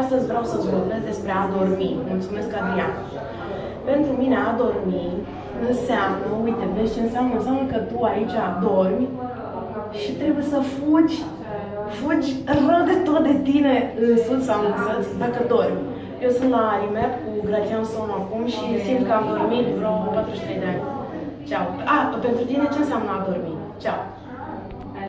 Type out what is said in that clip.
Astăzi vreau să-ți vorbesc despre a dormi. Mulțumesc, Adrian. Pentru mine a dormi înseamnă, uite, vezi ce înseamnă? Înseamnă că tu aici dormi și trebuie să fugi, fugi rău de tot de tine în sus sau în sus, dacă dormi. Eu sunt la RIMEP cu Grațian Somn acum și simt că am dormit vreo 43 de ani. Ceau. A, pentru tine ce înseamnă a dormi? Ceau.